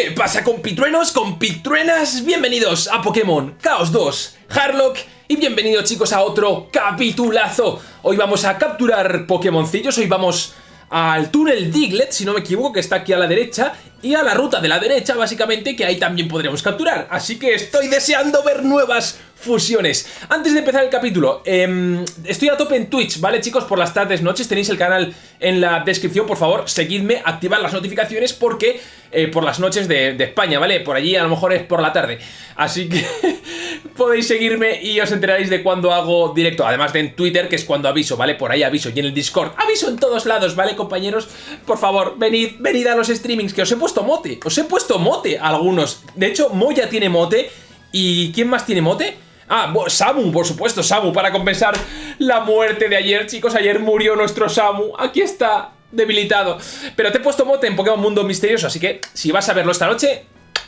¿Qué pasa compitruenos, compitruenas? Bienvenidos a Pokémon Chaos 2 Harlock y bienvenidos chicos a otro capitulazo. Hoy vamos a capturar Pokémoncillos, hoy vamos al túnel Diglett, si no me equivoco, que está aquí a la derecha, y a la ruta de la derecha, básicamente, que ahí también podremos capturar. Así que estoy deseando ver nuevas fusiones. Antes de empezar el capítulo, eh, estoy a tope en Twitch, ¿vale chicos? Por las tardes, noches, tenéis el canal en la descripción, por favor, seguidme, activad las notificaciones porque eh, por las noches de, de España, ¿vale? Por allí a lo mejor es por la tarde. Así que podéis seguirme y os enteraréis de cuando hago directo. Además de en Twitter, que es cuando aviso, ¿vale? Por ahí aviso. Y en el Discord, aviso en todos lados, ¿vale, compañeros? Por favor, venid, venid a los streamings, que os he puesto mote. Os he puesto mote a algunos. De hecho, Moya tiene mote. ¿Y quién más tiene mote? Ah, Samu, por supuesto, Samu, para compensar la muerte de ayer, chicos. Ayer murió nuestro Samu. Aquí está, debilitado. Pero te he puesto mote en Pokémon Mundo Misterioso, así que si vas a verlo esta noche,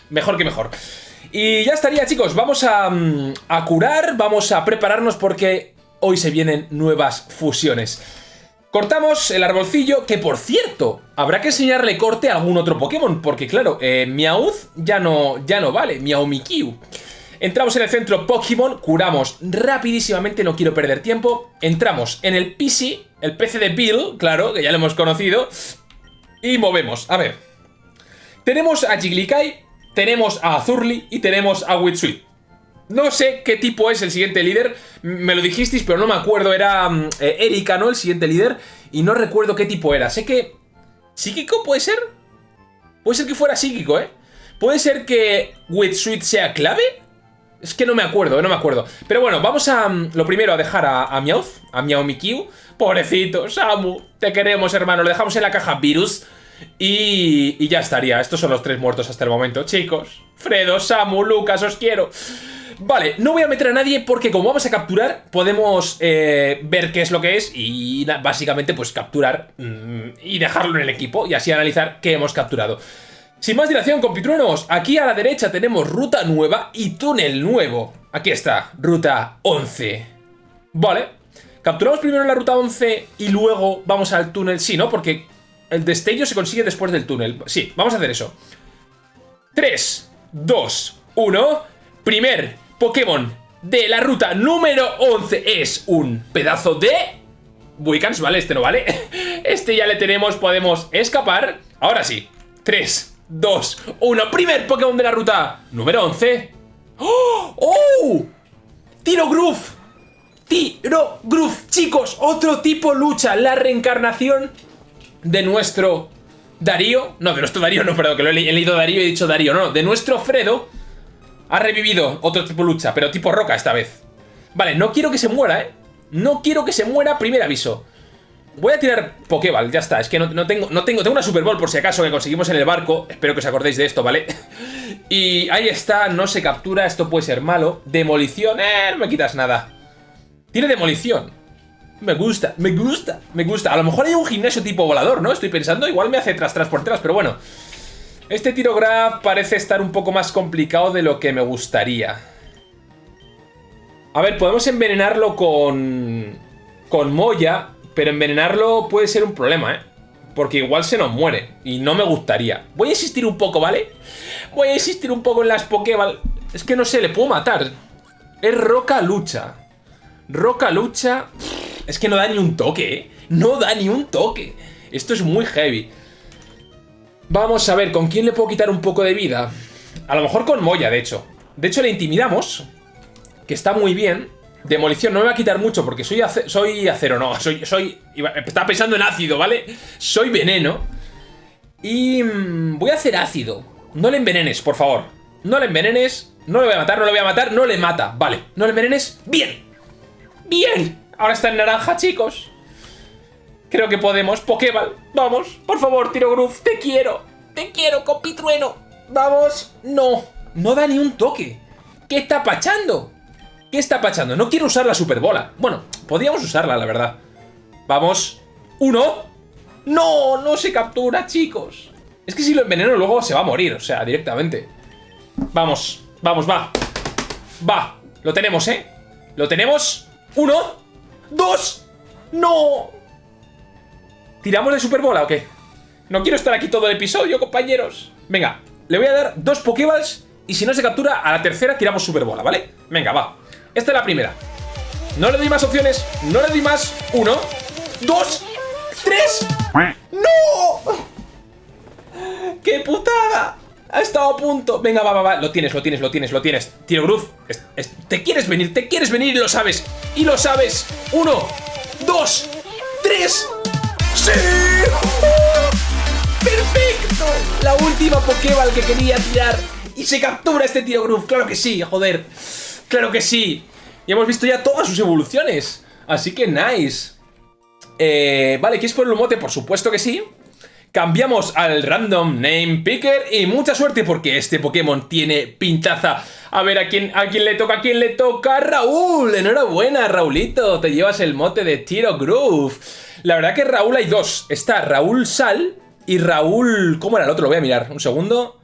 mejor que mejor. Y ya estaría, chicos. Vamos a, mm, a curar, vamos a prepararnos porque hoy se vienen nuevas fusiones. Cortamos el arbolcillo, que por cierto, habrá que enseñarle corte a algún otro Pokémon, porque claro, eh, ya no, ya no vale, Meowmikyu. Entramos en el centro Pokémon, curamos rapidísimamente, no quiero perder tiempo. Entramos en el PC, el PC de Bill, claro, que ya lo hemos conocido. Y movemos, a ver. Tenemos a Jigglykai, tenemos a Azurli y tenemos a Witsuit. No sé qué tipo es el siguiente líder, me lo dijisteis, pero no me acuerdo, era mm, eh, Erika, ¿no? El siguiente líder, y no recuerdo qué tipo era. Sé que... ¿Psíquico puede ser? Puede ser que fuera psíquico, ¿eh? ¿Puede ser que Witsuit sea clave? Es que no me acuerdo, no me acuerdo. Pero bueno, vamos a, mm, lo primero, a dejar a, a a Meowmikyu. Pobrecito, Samu, te queremos, hermano. Lo dejamos en la caja Virus y, y ya estaría. Estos son los tres muertos hasta el momento. Chicos, Fredo, Samu, Lucas, os quiero. Vale, no voy a meter a nadie porque como vamos a capturar, podemos eh, ver qué es lo que es y básicamente pues capturar mmm, y dejarlo en el equipo y así analizar qué hemos capturado. Sin más dilación, compitruenos, aquí a la derecha tenemos ruta nueva y túnel nuevo. Aquí está, ruta 11. Vale, capturamos primero la ruta 11 y luego vamos al túnel. Sí, ¿no? Porque el destello se consigue después del túnel. Sí, vamos a hacer eso. 3, 2, 1. Primer Pokémon de la ruta número 11 es un pedazo de... Wicans, ¿vale? Este no vale. Este ya le tenemos, podemos escapar. Ahora sí. 3, 2, 1. Primer Pokémon de la ruta número 11. ¡Oh! ¡Oh! Tiro Groove. Tiro Groove. Chicos, otro tipo lucha. La reencarnación de nuestro Darío. No, de nuestro Darío, no, perdón, que lo he, leído Darío y he dicho Darío. No, de nuestro Fredo. Ha revivido otro tipo lucha, pero tipo roca esta vez. Vale, no quiero que se muera, ¿eh? No quiero que se muera, primer aviso. Voy a tirar Pokéball, ya está. Es que no, tengo, no tengo... Tengo una Super Ball por si acaso que conseguimos en el barco. Espero que os acordéis de esto, ¿vale? y ahí está, no se captura. Esto puede ser malo. Demolición, eh, no me quitas nada. Tiene demolición. Me gusta, me gusta, me gusta. A lo mejor hay un gimnasio tipo volador, ¿no? Estoy pensando, igual me hace tras tras por tras, pero bueno. Este tiro grab parece estar un poco más complicado de lo que me gustaría. A ver, podemos envenenarlo con... Con Moya, pero envenenarlo puede ser un problema, ¿eh? Porque igual se nos muere. Y no me gustaría. Voy a insistir un poco, ¿vale? Voy a insistir un poco en las Pokéball. Es que no sé, le puedo matar. Es Roca Lucha. Roca Lucha... Es que no da ni un toque, ¿eh? No da ni un toque. Esto es muy heavy. Vamos a ver, ¿con quién le puedo quitar un poco de vida? A lo mejor con Moya, de hecho. De hecho, le intimidamos. Que está muy bien. Demolición, no me va a quitar mucho porque soy, soy acero, no, soy, soy... Estaba pensando en ácido, ¿vale? Soy veneno. Y mmm, voy a hacer ácido. No le envenenes, por favor. No le envenenes. No le voy a matar, no le voy a matar. No le mata, vale. No le envenenes. ¡Bien! ¡Bien! Ahora está en naranja, chicos. Creo que podemos. Pokéball, vamos. Por favor, Tiro Groove, te quiero. Te quiero, compitrueno. Vamos. No. No da ni un toque. ¿Qué está pachando? ¿Qué está pachando? No quiero usar la superbola. Bueno, podríamos usarla, la verdad. Vamos. ¡Uno! ¡No! No se captura, chicos. Es que si lo enveneno luego se va a morir, o sea, directamente. Vamos, vamos, va. Va, lo tenemos, ¿eh? Lo tenemos. ¡Uno! ¡Dos! ¡No! ¿Tiramos de superbola o qué? No quiero estar aquí todo el episodio, compañeros. Venga, le voy a dar dos Pokéballs y si no se captura, a la tercera tiramos Superbola, ¿vale? Venga, va. Esta es la primera. No le doy más opciones, no le doy más. Uno, dos, tres. ¡No! ¡Qué putada! Ha estado a punto. Venga, va, va, va. Lo tienes, lo tienes, lo tienes, lo tienes. Tiro Gruz. te quieres venir, te quieres venir y lo sabes. Y lo sabes. Uno, dos, tres. ¡Perfecto! La última Pokéball que quería tirar. Y se captura este tío Groove. Claro que sí, joder. Claro que sí. Y hemos visto ya todas sus evoluciones. Así que nice. Eh, vale, ¿quieres poner un mote? Por supuesto que sí. Cambiamos al Random Name Picker y mucha suerte porque este Pokémon tiene pintaza. A ver, ¿a quién, ¿a quién le toca? ¿A quién le toca? ¡Raúl! Enhorabuena, Raulito. Te llevas el mote de Tiro Groove. La verdad que Raúl hay dos. Está Raúl Sal y Raúl... ¿Cómo era el otro? Lo voy a mirar. Un segundo.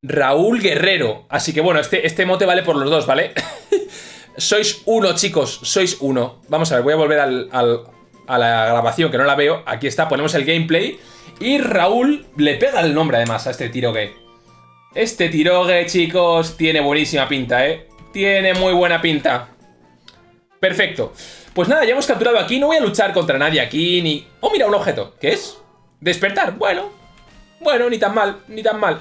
Raúl Guerrero. Así que bueno, este, este mote vale por los dos, ¿vale? sois uno, chicos. Sois uno. Vamos a ver, voy a volver a la grabación, que no la veo. Aquí está, ponemos el gameplay. Y Raúl le pega el nombre además a este tirogue. Este tirogue, chicos, tiene buenísima pinta, ¿eh? Tiene muy buena pinta. Perfecto. Pues nada, ya hemos capturado aquí. No voy a luchar contra nadie aquí, ni... Oh, mira, un objeto. ¿Qué es? Despertar. Bueno. Bueno, ni tan mal, ni tan mal.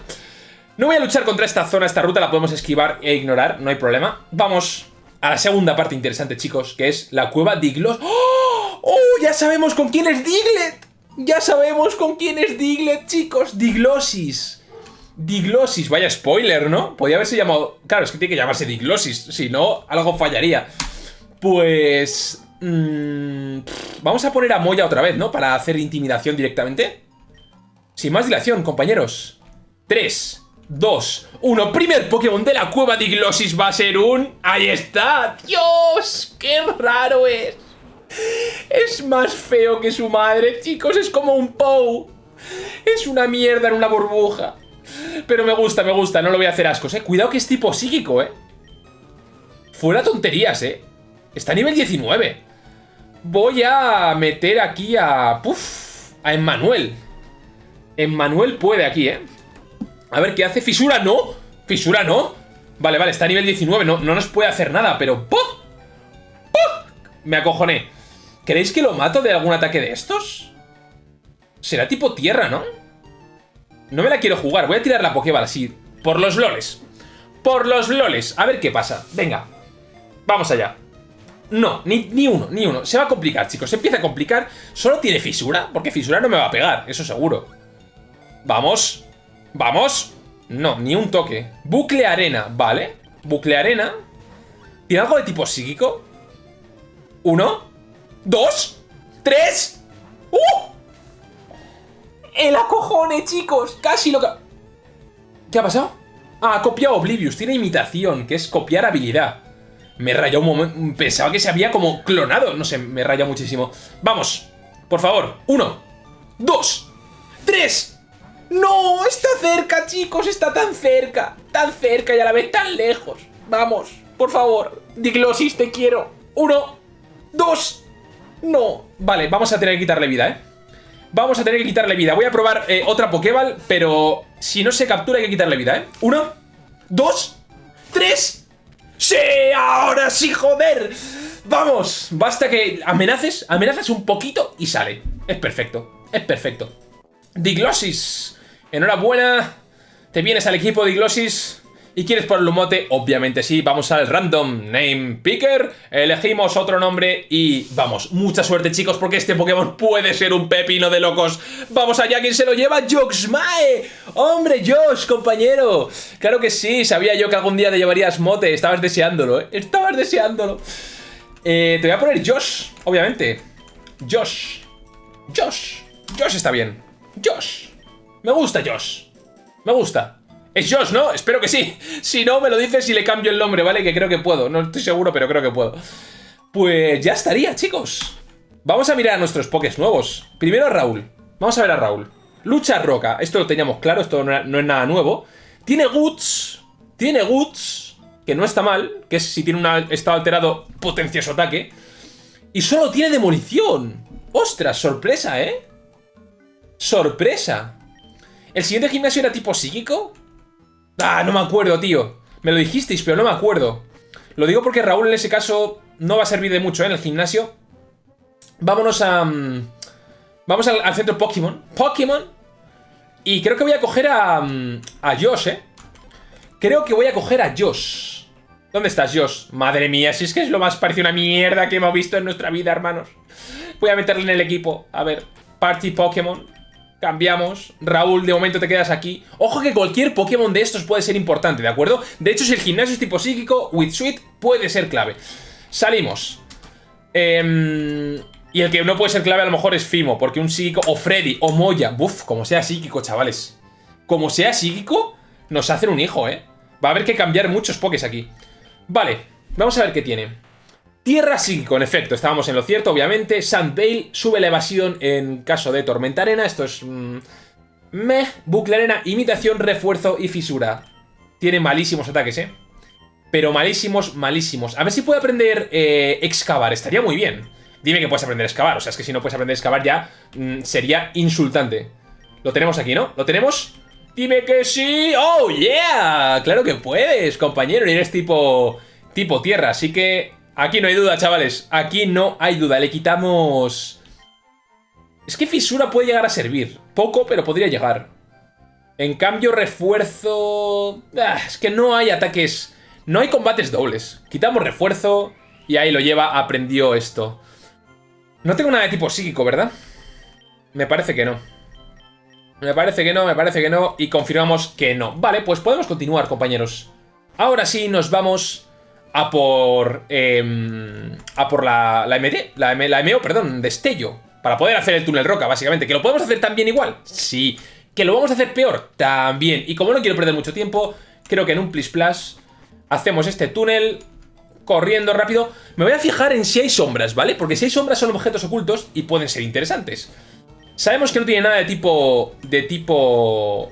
No voy a luchar contra esta zona, esta ruta la podemos esquivar e ignorar, no hay problema. Vamos a la segunda parte interesante, chicos, que es la cueva Diglos. ¡Oh! ¡Oh! Ya sabemos con quién es Diglett. Ya sabemos con quién es Diglett, chicos. Diglosis. Diglosis, vaya spoiler, ¿no? Podría haberse llamado... Claro, es que tiene que llamarse Diglosis, si no, algo fallaría. Pues... Mmm, vamos a poner a Moya otra vez, ¿no? Para hacer intimidación directamente. Sin más dilación, compañeros. 3, 2, 1. Primer Pokémon de la cueva Diglosis va a ser un... ¡Ahí está! ¡Dios! ¡Qué raro es! Es más feo que su madre, chicos, es como un Pou. Es una mierda en una burbuja. Pero me gusta, me gusta, no lo voy a hacer ascos, eh. Cuidado que es tipo psíquico, eh. Fuera tonterías, eh. Está a nivel 19. Voy a meter aquí a... Puf, a Emmanuel. Emmanuel puede aquí, eh. A ver, ¿qué hace? ¿Fisura? No. ¿Fisura no? Vale, vale, está a nivel 19. No, no nos puede hacer nada, pero... ¡Puf! Me acojoné. ¿Queréis que lo mato de algún ataque de estos? Será tipo tierra, ¿no? No me la quiero jugar. Voy a tirar la Pokéball así. Por los loles. Por los loles. A ver qué pasa. Venga. Vamos allá. No, ni, ni, uno, ni uno. Se va a complicar, chicos. Se empieza a complicar. Solo tiene fisura. Porque fisura no me va a pegar. Eso seguro. Vamos. Vamos. No, ni un toque. Bucle arena. Vale. Bucle arena. ¿Tiene algo de tipo psíquico? Uno. ¡Dos! ¡Tres! ¡Uh! ¡El acojone, chicos! Casi lo que... ¿Qué ha pasado? Ah, ha copiado Oblivious. Tiene imitación, que es copiar habilidad. Me rayó un momento... Pensaba que se había como clonado. No sé, me raya muchísimo. Vamos. Por favor. Uno. Dos. Tres. ¡No! Está cerca, chicos. Está tan cerca. Tan cerca y a la vez tan lejos. Vamos. Por favor. Diglosis, te quiero. Uno. Dos. No. Vale, vamos a tener que quitarle vida, ¿eh? Vamos a tener que quitarle vida. Voy a probar eh, otra Pokéball, pero si no se captura hay que quitarle vida, ¿eh? Uno, dos, tres. ¡Sí! ¡Ahora sí, joder! ¡Vamos! Basta que amenaces, amenazas un poquito y sale. Es perfecto, es perfecto. Diglosis, enhorabuena. Te vienes al equipo Diglosis. ¿Y quieres ponerle un mote? Obviamente sí, vamos al Random Name Picker, elegimos otro nombre y vamos, mucha suerte chicos porque este Pokémon puede ser un pepino de locos. Vamos allá, ¿quién se lo lleva? Joxmae. Hombre, Josh, compañero. Claro que sí, sabía yo que algún día te llevarías mote, estabas deseándolo, ¿eh? Estabas deseándolo. Eh, te voy a poner Josh, obviamente. Josh. Josh. Josh está bien. Josh. Me gusta Josh. Me gusta. Es Josh, ¿no? Espero que sí. Si no, me lo dices y le cambio el nombre, ¿vale? Que creo que puedo. No estoy seguro, pero creo que puedo. Pues ya estaría, chicos. Vamos a mirar a nuestros pokés nuevos. Primero a Raúl. Vamos a ver a Raúl. Lucha roca. Esto lo teníamos claro, esto no es nada nuevo. Tiene Guts. Tiene Guts. Que no está mal. Que es, si tiene un estado alterado, potencia su ataque. Y solo tiene demolición. ¡Ostras! Sorpresa, ¿eh? Sorpresa. ¿El siguiente gimnasio era tipo psíquico? Ah, no me acuerdo, tío. Me lo dijisteis, pero no me acuerdo. Lo digo porque Raúl en ese caso no va a servir de mucho ¿eh? en el gimnasio. Vámonos a... Mm, vamos al, centro Pokémon. Pokémon. Y creo que voy a coger a... Mm, a Josh, ¿eh? Creo que voy a coger a Josh. ¿Dónde estás, Josh? Madre mía, si es que es lo más parecido a una mierda que hemos visto en nuestra vida, hermanos. Voy a meterle en el equipo. A ver, Party Pokémon. Cambiamos. Raúl, de momento te quedas aquí. Ojo que cualquier Pokémon de estos puede ser importante, ¿de acuerdo? De hecho, si el gimnasio es tipo psíquico, With Sweet puede ser clave. Salimos. Eh, y el que no puede ser clave a lo mejor es Fimo, porque un psíquico, o Freddy, o Moya. Buf, como sea psíquico, chavales. Como sea psíquico, nos hacen un hijo, ¿eh? Va a haber que cambiar muchos pokés aquí. Vale, vamos a ver qué tiene. Tierra psíquico, en efecto, estábamos en lo cierto, obviamente. Sandbale sube la evasión en caso de tormenta arena. Esto es... Meh, meh, bucle arena, imitación, refuerzo y fisura. Tiene malísimos ataques, ¿eh? Pero malísimos, malísimos. A ver si puede aprender eh, excavar, estaría muy bien. Dime que puedes aprender a excavar, o sea, es que si no puedes aprender a excavar ya mm, sería insultante. Lo tenemos aquí, ¿no? ¿Lo tenemos? Dime que sí. ¡Oh, yeah! Claro que puedes, compañero, eres tipo... Tipo tierra, así que Aquí no hay duda, chavales. Aquí no hay duda. Le quitamos... Es que fisura puede llegar a servir. Poco, pero podría llegar. En cambio, refuerzo... Ah, es que no hay ataques... No hay combates dobles. Quitamos refuerzo y ahí lo lleva, aprendió esto. No tengo nada de tipo psíquico, ¿verdad? Me parece que no. Me parece que no, me parece que no. Y confirmamos que no. Vale, pues podemos continuar, compañeros. Ahora sí, nos vamos a por... Em, a por la, la MD, la, la MO, perdón, destello. Para poder hacer el túnel roca, básicamente. ¿Que lo podemos hacer también igual? Sí. ¿Que lo vamos a hacer peor? También. Y como no quiero perder mucho tiempo, creo que en un Plis Plus hacemos este túnel corriendo rápido. Me voy a fijar en si hay sombras, ¿vale? Porque si hay sombras son objetos ocultos y pueden ser interesantes. Sabemos que no tiene nada de tipo... de tipo...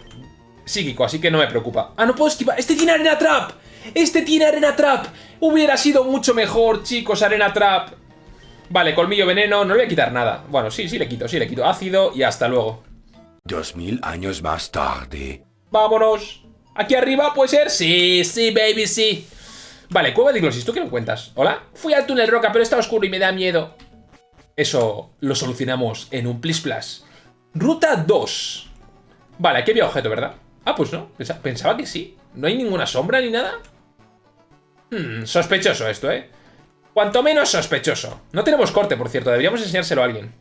psíquico, así que no me preocupa. Ah, no puedo esquivar. ¡Este tiene arena trap! ¡Este tiene arena trap! Hubiera sido mucho mejor, chicos, arena trap. Vale, colmillo veneno, no le voy a quitar nada. Bueno, sí, sí le quito, sí le quito. Ácido y hasta luego. Dos mil años más tarde. Vámonos. ¿Aquí arriba puede ser? Sí, sí, baby, sí. Vale, cueva de Glosis, ¿tú qué me cuentas? ¿Hola? Fui al túnel roca, pero está oscuro y me da miedo. Eso lo solucionamos en un Plis Plus. Ruta 2. Vale, aquí había objeto, ¿verdad? Ah, pues no. Pensaba que sí. ¿No hay ninguna sombra ni nada? Hmm, sospechoso esto, ¿eh? Cuanto menos sospechoso. No tenemos corte, por cierto. Deberíamos enseñárselo a alguien.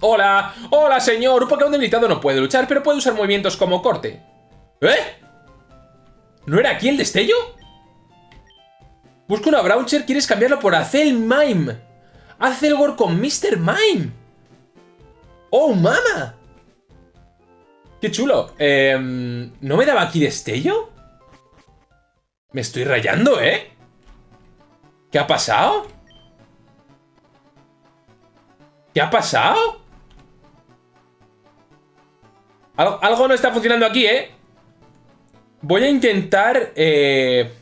¡Hola! ¡Hola, señor! Un Pokémon debilitado no puede luchar, pero puede usar movimientos como corte. ¿Eh? ¿No era aquí el destello? Busco una Broucher, ¿quieres cambiarlo por Acel Mime? Acelgor con Mr. Mime. ¡Oh, mama! ¡Qué chulo! Em, ¿No me daba aquí destello? Me estoy rayando, ¿eh? ¿Qué ha pasado? ¿Qué ha pasado? Algo, no está funcionando aquí, ¿eh? Voy a intentar... Eh...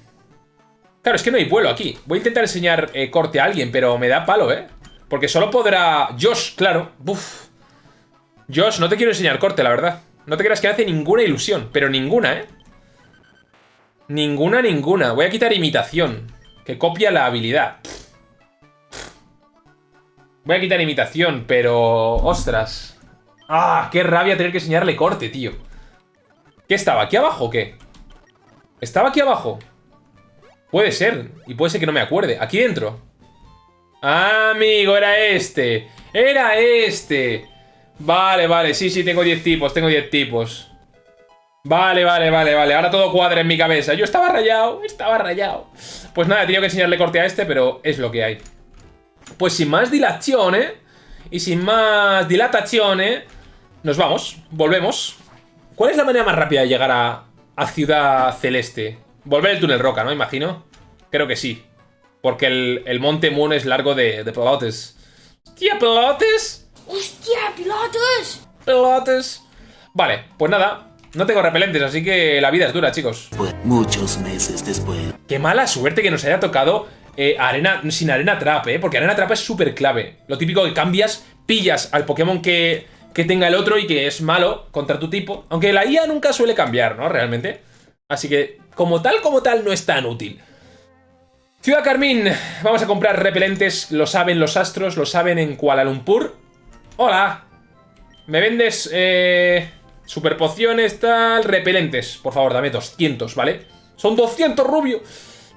Claro, es que no hay vuelo aquí. Voy a intentar enseñar eh, corte a alguien, pero me da palo, ¿eh? Porque solo podrá... Josh, claro. Josh, no te quiero enseñar corte, la verdad. No te creas que hace ninguna ilusión, pero ninguna, ¿eh? Ninguna, ninguna. Voy a quitar imitación, que copia la habilidad. Voy a quitar imitación, pero... ¡Ostras! ¡Ah! ¡Qué rabia tener que enseñarle corte, tío! ¿Qué estaba? ¿Aquí abajo o qué? ¿Estaba aquí abajo? Puede ser. Y puede ser que no me acuerde. ¿Aquí dentro? amigo, era este. Era este. Vale, vale. Sí, sí, tengo 10 tipos. Tengo 10 tipos. Vale, vale, vale, vale. Ahora todo cuadra en mi cabeza. Yo estaba rayado, estaba rayado. Pues nada, he tenido que enseñarle corte a este, pero es lo que hay. Pues sin más dilación, ¿eh? Y sin más dilatación, ¿eh? Nos vamos, volvemos. ¿Cuál es la manera más rápida de llegar a, a Ciudad Celeste? Volver el túnel roca, ¿no? Imagino. Creo que sí. Porque el, el Monte Moon es largo de, de pelotes. ¡Hostia, pelotes! ¡Hostia, pelotes! Pelotes. Vale, pues nada, no tengo repelentes, así que la vida es dura, chicos. Muchos meses después. Qué mala suerte que nos haya tocado eh, arena sin arena trap, ¿eh? Porque arena trap es súper clave. Lo típico que cambias, pillas al Pokémon que, que tenga el otro y que es malo contra tu tipo. Aunque la IA nunca suele cambiar, ¿no? Realmente. Así que, como tal, como tal, no es tan útil. Ciudad Carmín, vamos a comprar repelentes, lo saben los astros, lo saben en Kuala Lumpur. Hola, ¿me vendes eh, super pociones, tal, repelentes? Por favor, dame 200, ¿vale? Son 200, rubio.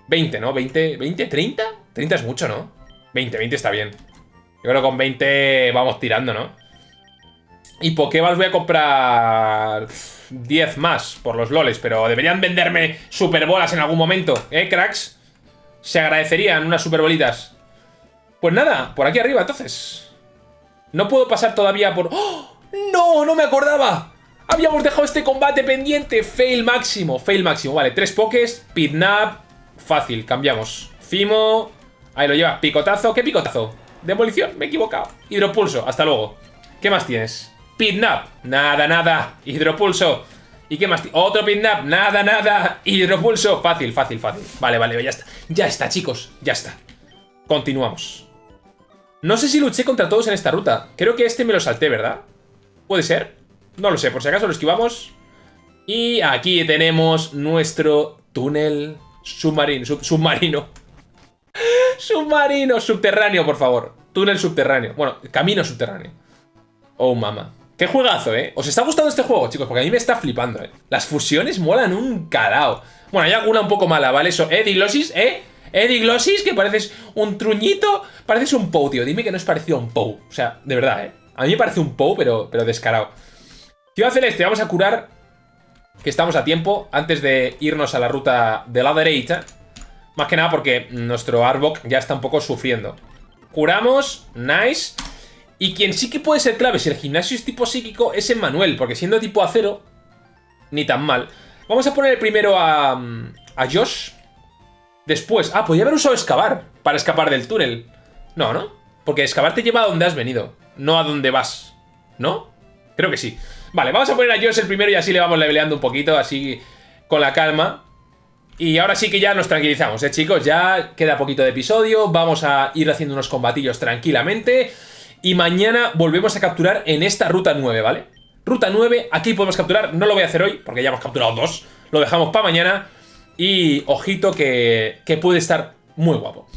20, ¿no? 20, 20, 30? 30 es mucho, ¿no? 20, 20 está bien. Yo creo que con 20 vamos tirando, ¿no? Y Pokéballs voy a comprar 10 más por los loles, pero deberían venderme superbolas en algún momento, ¿eh, cracks? Se agradecerían unas superbolitas. Pues nada, por aquí arriba, entonces. No puedo pasar todavía por... ¡Oh! ¡No! ¡No me acordaba! Habíamos dejado este combate pendiente. Fail máximo, fail máximo. Vale, tres pokés, Pidnap. Fácil, cambiamos. Fimo. Ahí lo lleva. Picotazo. ¿Qué picotazo? Demolición, me he equivocado. Hidropulso, hasta luego. ¿Qué más tienes? Pidnap. Nada, nada. Hidropulso. ¿Y qué más? Otro Pidnap. Nada, nada. Hidropulso. Fácil, fácil, fácil. Vale, vale, ya está. Ya está, chicos. Ya está. Continuamos. No sé si luché contra todos en esta ruta. Creo que este me lo salté, ¿verdad? ¿Puede ser? No lo sé, por si acaso lo esquivamos. Y aquí tenemos nuestro túnel submarino. submarino. submarino, subterráneo, por favor. Túnel subterráneo. Bueno, camino subterráneo. Oh, mama. Qué juegazo, ¿eh? ¿Os está gustando este juego, chicos? Porque a mí me está flipando, ¿eh? Las fusiones molan un calao. Bueno, hay alguna un poco mala, ¿vale? Eso, ¿eh? Diglosis, ¿eh? ¿Eh? Que pareces un truñito. Pareces un Pou, tío. Dime que no es parecido a un Pou. O sea, de verdad, ¿eh? A mí me parece un Pou, pero, pero descarado. Ciudad Celeste, vamos a curar que estamos a tiempo antes de irnos a la ruta de la derecha. Más que nada porque nuestro Arbok ya está un poco sufriendo. Curamos, nice. Y quien sí que puede ser clave si el gimnasio es tipo psíquico es Emmanuel, porque siendo tipo acero, ni tan mal. Vamos a poner primero a, a Josh. Después, ah, podría haber usado excavar para escapar del túnel. No, ¿no? Porque excavar te lleva a donde has venido, no a donde vas. ¿No? Creo que sí. Vale, vamos a poner a Josh el primero y así le vamos leveleando un poquito, así con la calma. Y ahora sí que ya nos tranquilizamos, ¿eh, chicos? Ya queda poquito de episodio, vamos a ir haciendo unos combatillos tranquilamente. Y mañana volvemos a capturar en esta ruta 9, ¿vale? Ruta 9, aquí podemos capturar, no lo voy a hacer hoy, porque ya hemos capturado dos. Lo dejamos para mañana. Y ojito que, que puede estar muy guapo.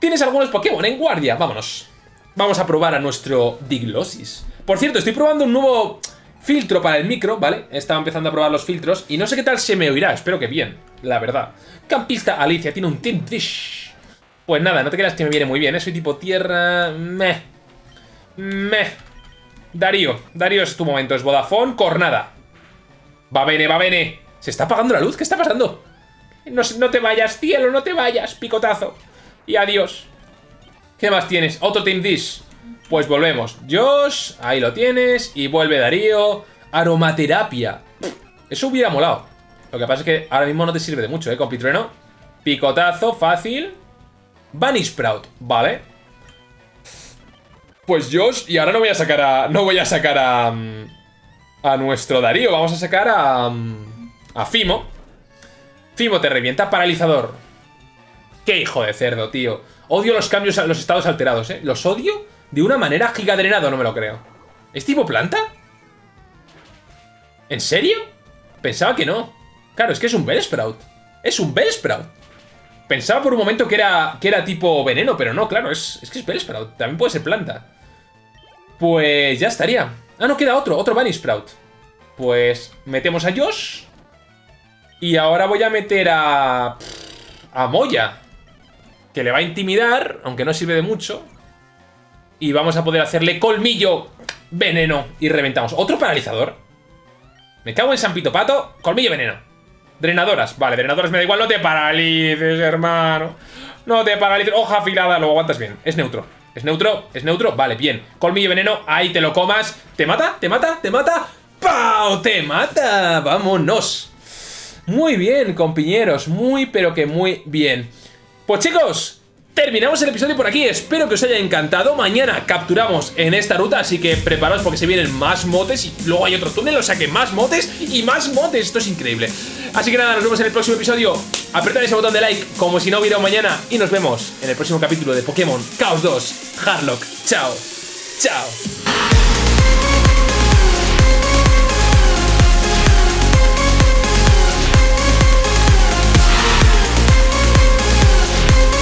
¿Tienes algunos Pokémon en guardia? Vámonos. Vamos a probar a nuestro Diglosis. Por cierto, estoy probando un nuevo filtro para el micro, ¿vale? Estaba empezando a probar los filtros y no sé qué tal se me oirá, espero que bien, la verdad. Campista Alicia tiene un Team Dish. Pues nada, no te creas que me viene muy bien, ¿eh? Soy tipo tierra... Meh. Meh. Darío, Darío es tu momento, es Vodafone, Cornada. Va bene, va bene. ¿Se está apagando la luz? ¿Qué está pasando? No, no te vayas, cielo, no te vayas, picotazo. Y adiós. ¿Qué más tienes? Otro Team Dish. Pues volvemos. Josh, ahí lo tienes. Y vuelve Darío. Aromaterapia. Eso hubiera molado. Lo que pasa es que ahora mismo no te sirve de mucho, ¿eh? Con Pitrueno. Picotazo, fácil. Bunny Sprout, vale. Pues Josh, y ahora no voy a sacar a... No voy a sacar a... A nuestro Darío. Vamos a sacar a... A Fimo. Fimo te revienta. Paralizador. Qué hijo de cerdo, tío. Odio los cambios, los estados alterados, ¿eh? Los odio de una manera gigadrenado, no me lo creo. ¿Es tipo planta? ¿En serio? Pensaba que no. Claro, es que es un Bellsprout. Es un Bellsprout. Pensaba por un momento que era, que era tipo veneno, pero no, claro, es, es que es Bellsprout. También puede ser planta. Pues ya estaría. Ah, no, queda otro, otro Bunny Sprout. Pues metemos a Josh. Y ahora voy a meter a... A Moya. Que le va a intimidar, aunque no sirve de mucho. Y vamos a poder hacerle colmillo, veneno y reventamos. ¿Otro paralizador? Me cago en San Pito Pato. Colmillo, veneno. Drenadoras. Vale, drenadoras me da igual. No te paralices, hermano. No te paralices. Hoja afilada, lo aguantas bien. Es neutro. ¿Es neutro? ¿Es neutro? Vale, bien. Colmillo, veneno. Ahí te lo comas. ¿Te mata? ¿Te mata? ¿Te mata? ¡Pau! ¡Te mata! ¡Vámonos! Muy bien, compañeros. Muy, pero que muy bien. Pues chicos, terminamos el episodio por aquí. Espero que os haya encantado. Mañana capturamos en esta ruta, así que preparaos porque se vienen más motes y luego hay otro túnel, o sea que más motes y más motes. Esto es increíble. Así que nada, nos vemos en el próximo episodio. Apretad ese botón de like como si no hubiera mañana y nos vemos en el próximo capítulo de Pokémon Chaos 2 Hardlock. Chao. Chao.